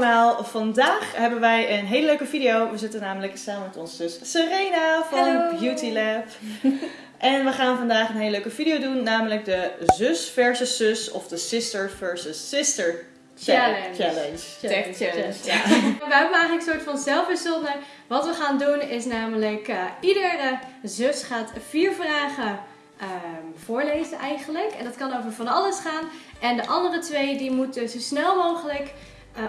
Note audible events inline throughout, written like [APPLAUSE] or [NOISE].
allemaal. Vandaag hebben wij een hele leuke video. We zitten namelijk samen met ons zus Serena van. Beauty Lab. [LAUGHS] en we gaan vandaag een hele leuke video doen. Namelijk de zus versus zus of de sister versus sister Challenge. challenge. Tech challenge. Ja. [LAUGHS] We hebben eigenlijk een soort van zelf verzonnen. Wat we gaan doen is namelijk, eh, iedere zus gaat vier vragen ehm, voorlezen eigenlijk. En dat kan over van alles gaan. En de andere twee die moeten zo snel mogelijk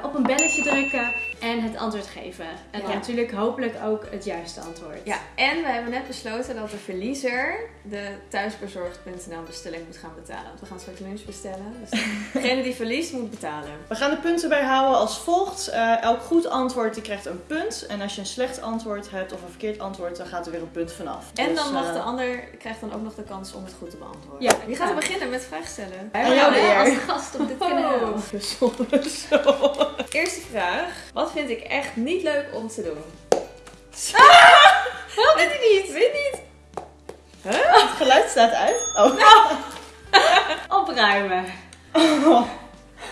op een belletje drukken en het antwoord geven. En dan natuurlijk hopelijk ook het juiste antwoord. Ja, en we hebben net besloten dat de verliezer de thuisbezorgd.nl bestelling moet gaan betalen. Want we gaan straks lunch bestellen. Dus [LAUGHS] degene die verliest moet betalen. We gaan de punten bijhouden als volgt. Eh, elk goed antwoord die krijgt een punt. En als je een slecht antwoord hebt of een verkeerd antwoord, dan gaat er weer een punt vanaf. En Dus, dan mag eh, de ander krijgt dan ook nog de kans om het goed te beantwoorden. Ja. Wie gaat er beginnen met vragen stellen? Wij En jou hebben de als gast op dit kanaal. Zo. Eerste vraag. Wat vind ik echt niet leuk om te doen? Wat? [LAUGHS] Weet ik niet. Weet niet. Het geluid staat uit. Oh. [LAUGHS] [LAUGHS] Opruimen.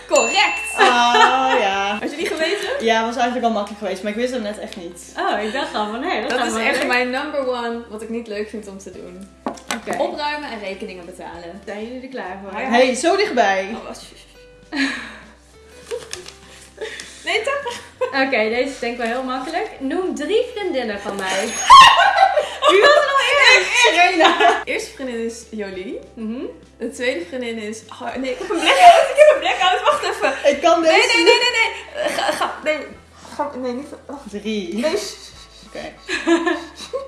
Correct! Ah, ja. Had je die geweten? Ja, was eigenlijk al makkelijk geweest, maar ik wist hem net echt niet. Oh, ik dacht al van nee, dat, Dat is echt leuk. mijn number one wat ik niet leuk vind om te doen. Oké. Opruimen en rekeningen betalen. Zijn jullie er klaar voor? Ja. hey, zo dichtbij. Oh, Oké, deze is denk ik wel heel makkelijk. Noem drie vriendinnen van mij. [LAUGHS] Wie was er nou eerst? Serena. De eerste vriendin is Jolie. Mhm. De tweede vriendin is... Oh, nee, ik heb een blackout. Ik heb een blackout. Wacht even. Ik kan deze Nee, nee, nee, nee, nee. Ga, ga, nee. Ga, nee, niet... Oh. Drie. Nee. Oké.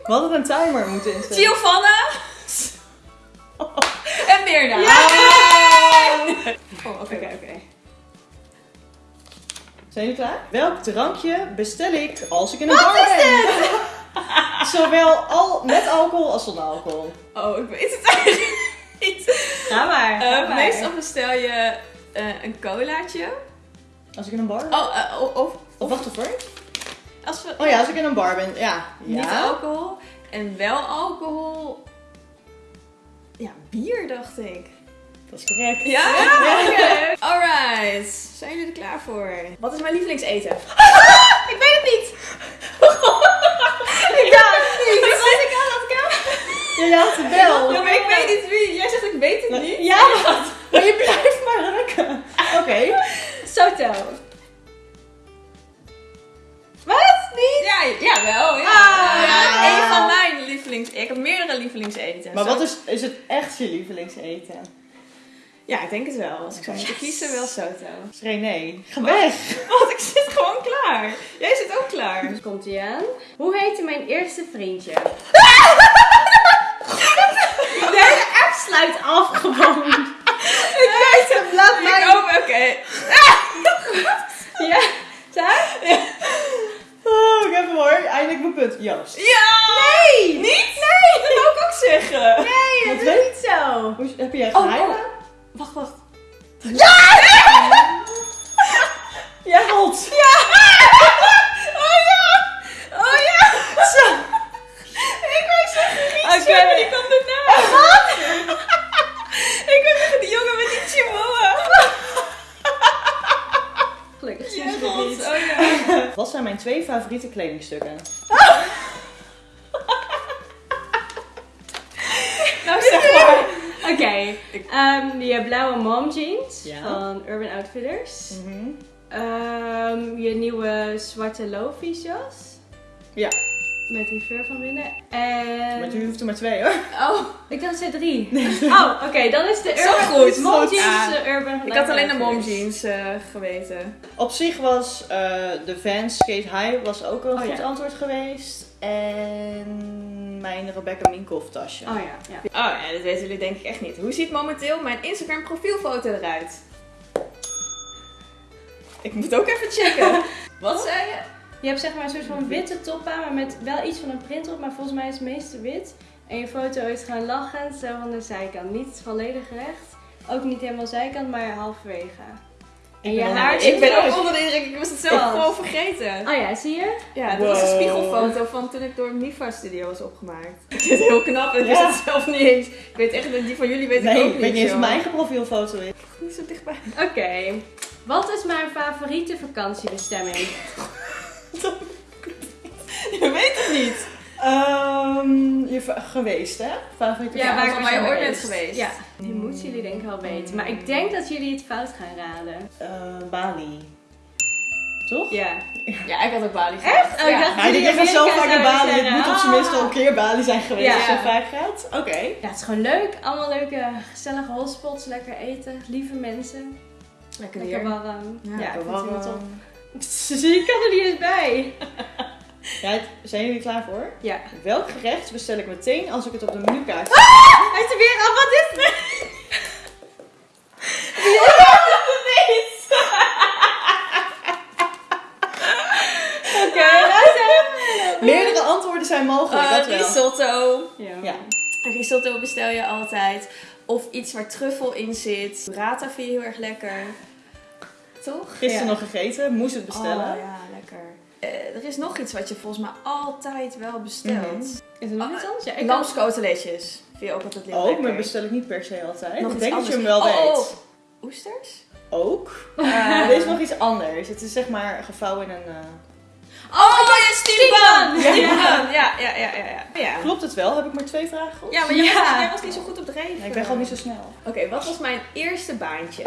We hadden een timer moeten instellen. Giovanna. [LAUGHS] En Mirna. Oh, oké. Oké, oké. Zijn jullie klaar? Welk drankje bestel ik als ik in een bar ben? [LAUGHS] Zowel al met alcohol als zonder alcohol. Oh, ik weet het eigenlijk niet. Ga maar. ga Eh, maar. meestal bestel je eh, een colaatje. Als ik in een bar ben? Oh, eh, of, of, Of wacht even. als we... Oh ja, als ik in een bar ben. Ja. Niet ja. alcohol. En wel alcohol. Ja, bier dacht ik. Dat is correct. Ja? Ja. Alright. Zijn jullie er klaar voor? Wat is mijn lievelingseten? [LAUGHS] ik weet het niet. [LAUGHS] ik dacht het niet. [LAUGHS] Was ik aan het Ja, je had het wel. Ja, maar ik weet niet wie. Jij zegt ik weet het niet. Ja, maar je blijft maar drukken. Oké. Soto. Wat? Niet? Ja, jawel. Ja. Ah. ja. Een van mijn lievelings... Ik heb meerdere lievelingseten. Maar Zo- wat is, is het echt je lievelingseten? Ja, ik denk het wel. Als ik zou moeten kiezen, wel Soto. René, ga weg. Want [LAUGHS] ik zit gewoon klaar. Jij zit ook klaar. Dus komt ie aan. Hoe heette mijn eerste vriendje? [LAUGHS] De hele app sluit af gewoon. Ik weet het. Laat mij. oké. Ja? Daar? Oh, ik heb hem hoor. Eindelijk mijn punt. Joost. Ja! Nee! Niet? Nee! Dat wou ik ook zeggen. Nee, dat weet- is niet zo. Hoe, heb jij Oh, geheimen? oh. Wacht, wacht. [LAUGHS] Jij rolt. Ja! Oh ja! Oh ja! Zo. Ik wou zeggen Rietje, Oké. maar die kwam daarna. Wat? [LAUGHS] ik wou zeggen die jongen met die chihuahua. Gelukkig Ja, je. Oh ja. Wat zijn mijn twee favoriete kledingstukken? Ehm, je blauwe mom jeans Ja. van Urban Outfitters. Mhm. Ehm, je nieuwe zwarte lofies jas. Ja. Met die fur van binnen. En... Maar u hoeft er maar twee hoor. Oh, ik dacht er zijn drie. [LAUGHS] Oh, oké, dan is de Zo Urban goed. mom jeans, Ja. Urban Ik had alleen de mom jeans eh, geweten. Op zich was eh, de Vans Skate High was ook een Oh, goed ja. antwoord geweest. En mijn Rebecca Minkoff tasje. Oh ja, ja. Oh ja, dat weten jullie denk ik echt niet. Hoe ziet momenteel mijn Instagram profielfoto eruit? Ik moet ook even checken. [LAUGHS] Wat zei je? Je hebt zeg maar een soort van witte top aan, maar met wel iets van een print op, maar volgens mij is het meeste wit. En je foto is gewoon lachend, zo van de zijkant. Niet volledig recht, ook niet helemaal zijkant, maar halverwege. En Ik je ben haar Ik ben ook onder de indruk, ik was het zelf gewoon vergeten. Oh ja, zie je? Ja, dat was een spiegelfoto van toen ik door Mifa Studio was opgemaakt. Ik vind het heel knap en ik Ja. wist het zelf niet eens. Ik weet echt die van jullie weet ik nee, ook ik niet. weet niet eens mijn eigen profielfoto is. Niet zo dichtbij. Oké. Wat is mijn favoriete vakantiebestemming? [LAUGHS] Je weet het niet. Ehm, je geweest, hè? Favoriete Ja, waar waar je ooit geweest. bent geweest. Ja, die moeten jullie denk ik wel weten. Maar ik denk dat jullie het fout gaan raden. Eh, Bali. Toch? Ja. Ja, ik had ook Bali Echt? Oh, ik dacht die jullie gaan zo vaak naar Bali. Het moet op zijn minst al een keer Bali zijn geweest Ja. als je zo vaak gaat. Oké. Ja, het is gewoon leuk. Allemaal leuke, gezellige hotspots. Lekker eten. Lieve mensen. Lekker Lekker warm. Ja, Ja, het warm. [LAUGHS] Zie, ik kan er niet eens bij. [LAUGHS] Ja, zijn jullie klaar voor? Ja. Welk gerecht bestel ik meteen als ik het op de menukaart Hij is er weer af. Wat is? Oké, we. Meerdere antwoorden zijn mogelijk, dat wel. risotto. Ja. Ja. Risotto bestel je altijd. Of iets waar truffel in zit. Burrata vind je heel erg lekker. Toch? Gisteren Ja. nog gegeten, moest het bestellen. Oh, ja, lekker. Eh, er is nog iets wat je volgens mij altijd wel bestelt. Mhm. Is er nog iets anders? Ja. Lamskoteletjes. Vind je ook altijd heel Ook, lekker. maar bestel ik niet per se altijd. Nog ik denk dat je hem wel Oh, weet. oh. Oesters? Ook. Eh, [LAUGHS] Maar dit is nog iets anders. Het is zeg maar gevouwen in een... eh, Oh, ja, steampan! steampan! Steampan! Ja, ja, ja, ja. ja. ja. Klopt het wel? Heb ik maar twee vragen goed? Ja, maar jij, Ja. Was, jij was niet zo goed op de reden. Ja, ik ben gewoon niet zo snel. Oké, wat was mijn eerste baantje?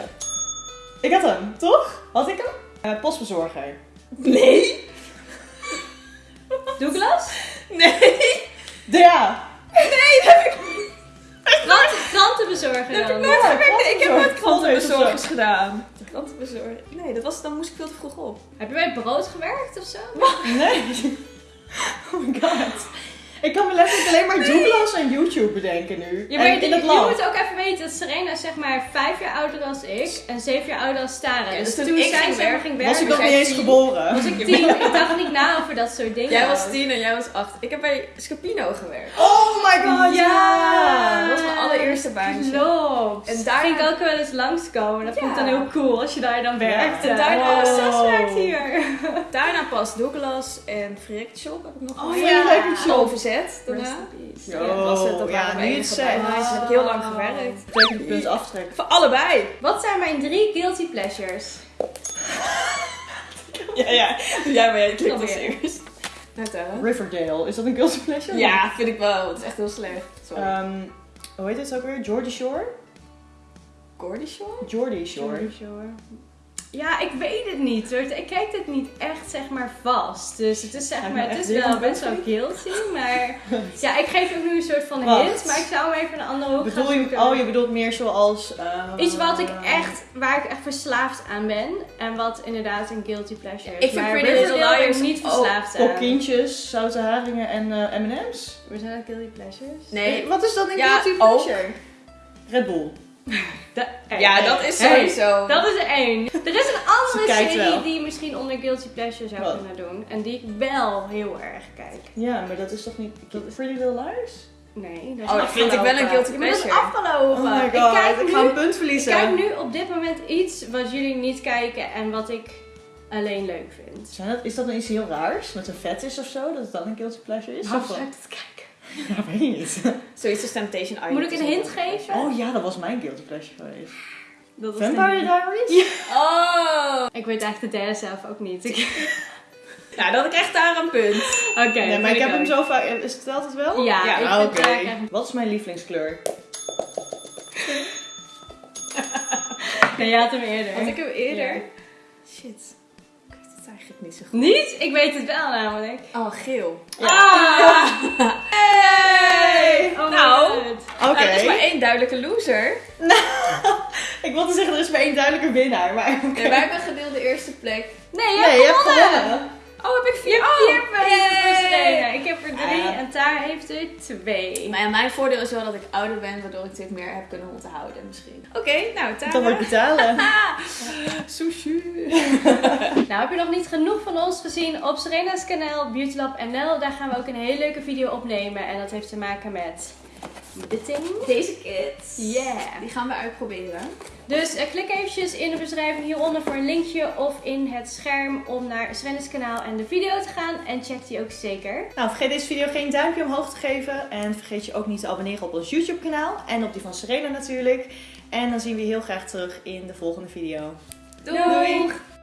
Ik had hem, toch? Had ik hem? Eh, postbezorger. Nee! Douglas? Nee! Ja. Krantenbezorger Dat heb dan. ik nooit Ja, gewerkt. Ik heb nooit krantenbezorger. krantenbezorgers gedaan. Krantenbezorger? Nee, dat was, dan moest ik veel te vroeg op. Heb je bij brood gewerkt of zo? Nee. [LAUGHS] Oh my god. Ik kan me letterlijk alleen maar Douglas en YouTube bedenken nu. Ja, maar en je, in het je land. moet ook even weten dat Serena is zeg maar vijf jaar ouder dan ik en zeven jaar ouder dan Stara. Ja, dus dus toen, toen ik zij ging zeg maar werken, ging werken, Was ik nog was niet eens tien. geboren? Was ik [LAUGHS] tien. ik dacht niet na over dat soort dingen. Jij was tien en jij was acht. Ik heb bij Scapino gewerkt. Oh my god, ja! Dat was mijn allereerste baantje. Klopt. En daar ging ik ook wel eens langskomen. Dat vond ik dan heel cool als je daar dan werkte. En daarna- oh, Wow. zes werkt hier. [LAUGHS] Daarna pas Douglas en Frick Shop heb ik nog Oh, ja. Frick Shop. Overzet daarna. Ja, was het. Dat ja, waren mijn nu het zegt. bijbaantjes. Heb ik heel lang gewerkt. Betekent punt aftrek. Voor allebei. Wat zijn mijn drie guilty pleasures? [LAUGHS] Ja, ja. Ja, maar jij eerst. Nou, tellen. Riverdale, is dat een guilty pleasure? Ja, vind ik wel. Het is echt heel slecht. Sorry. Ehm, hoe heet het ook weer? Geordie Shore? Gordy Shore? Geordie Shore. Sorry, Shore. Ja, ik weet het niet hoor. Ik kijk het niet echt zeg maar vast. Dus het is zeg maar, het is wel best wel guilty. [LAUGHS] Maar ja, ik geef ook nu een soort van Wacht. hint. Maar ik zou hem even een andere hoek Bedoel gaan je, oh, je bedoelt meer zoals... eh, Iets wat ik echt, waar ik echt verslaafd aan ben. En wat inderdaad een guilty pleasure is. Ik vind maar Pretty Little Liars niet ook verslaafd aan. Kokkintjes, zoute haringen en eh, M&M's. We zijn dat guilty pleasures? Nee. Wat is dan een Ja, guilty ook. pleasure? Red Bull. Da- hey, Ja, hey, dat is hey. sowieso. Dat is er één. Er is een andere serie wel. die je misschien onder guilty pleasure zou Wat? kunnen doen. En die ik wel heel erg kijk. Ja, maar dat is toch niet... Pretty Little Liars? Nee, dat is Oh, dat vind ik wel een guilty Ja, maar dat is pleasure. afgelopen. Oh my god, ik kijk, ik ga een punt ik verliezen. kijk nu op dit moment iets wat jullie niet kijken en wat ik alleen leuk vind. Zijn dat, is dat dan iets heel raars? Met een vet is of zo? Dat het dan een guilty pleasure is? Waarom Of ik dat kijken? Ja, weet ik niet. Zoiets als Temptation Island. Moet ik een hint geven? Oh ja, dat was mijn guilty pleasure geweest. Dat Vampire Diaries? pleasure. [LAUGHS] Oh! Ik weet eigenlijk de derde zelf ook niet. Ik- [LAUGHS] Nou, dan krijg ik daar een punt. [LAUGHS] Oké, nee, maar ik heb hem zo vaak... Is het telt het wel? Ja, Ja, ik Ah, oké. het eigenlijk echt- Wat is mijn lievelingskleur? Nee, je had hem eerder. Want ik heb eerder... Ja. Shit. Ik weet het eigenlijk niet zo goed. Niet? Ik weet het wel namelijk. Oh, geel. Ah! Hey! Oh my nou, god. Oké. nou, er is maar één duidelijke loser. [LAUGHS] Ik wilde zeggen, er is maar één duidelijke winnaar, maar oké. Nee, wij hebben gedeeld de eerste plek. Nee, je Nee, hebt gewonnen. Oh, heb ik vier? hebt vier punten. Ik heb er drie Ah. en Tara heeft er twee. Maar ja, mijn voordeel is wel dat ik ouder ben, waardoor ik dit meer heb kunnen onthouden misschien. Oké, nou, Tara. Dan wordt betalen. [LAUGHS] [LAUGHS] Sushi. Nou, heb je nog niet genoeg van ons gezien op Serena's kanaal Beauty Lab NL? Daar gaan we ook een hele leuke video opnemen. En dat heeft te maken met Deze kids. Yeah. Die gaan we uitproberen. Dus eh, klik eventjes in de beschrijving hieronder voor een linkje of in het scherm om naar Serena's kanaal en de video te gaan. En check die ook zeker. Nou, vergeet deze video geen duimpje omhoog te geven. En vergeet je ook niet te abonneren op ons YouTube kanaal. En op die van Serena natuurlijk. En dan zien we je heel graag terug in de volgende video. Doei! Doeg!